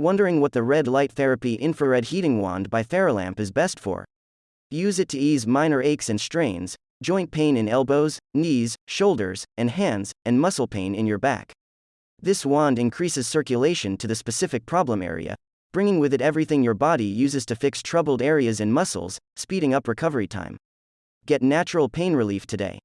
Wondering what the red light therapy infrared heating wand by Theralamp is best for? Use it to ease minor aches and strains, joint pain in elbows, knees, shoulders, and hands, and muscle pain in your back. This wand increases circulation to the specific problem area, bringing with it everything your body uses to fix troubled areas and muscles, speeding up recovery time. Get natural pain relief today.